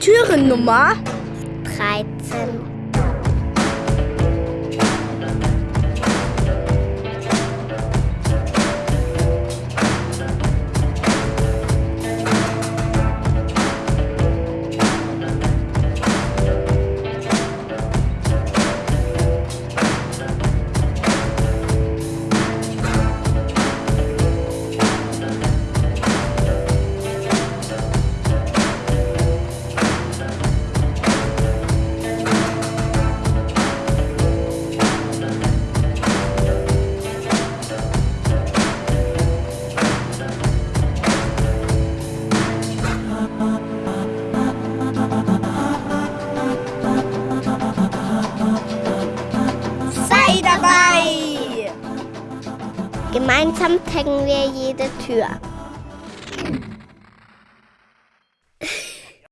Türennummer 13. dabei! Gemeinsam kennen wir jede Tür.